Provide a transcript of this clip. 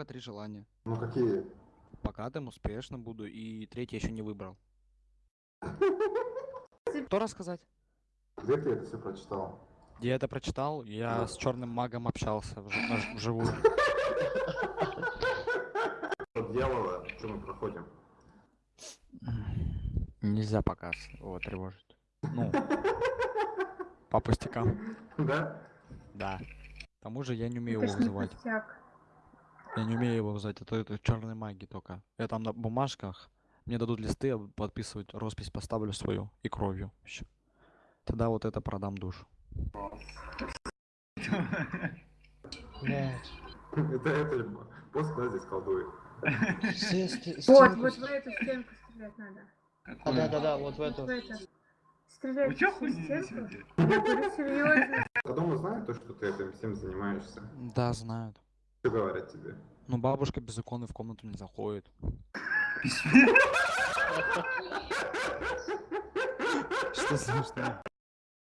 пока три желания. Ну какие? Богатым, успешно буду, и третье еще не выбрал. Что рассказать? Где ты это все прочитал? Я это прочитал, я с черным магом общался вживую. От дьявола, что мы проходим? Нельзя пока с- его тревожить. Ну, по пустякам. Да? Да. К тому же я не умею Это его вызывать. пустяк. Я не умею его вызывать, это, это черной магии только. Я там на бумажках, мне дадут листы, я подписывать, роспись поставлю свою и кровью еще. Тогда вот это продам душу. Это, это пост, да, здесь колдует. Вот, вот в эту стенку стрелять надо. А, да, да, да, вот в эту. Стрелять в стенку. Я говорю серьезно. А дома знают то, что ты этим всем занимаешься? Да, знают. Что говорят тебе? Но бабушка без иконы в комнату не заходит. Что смешно?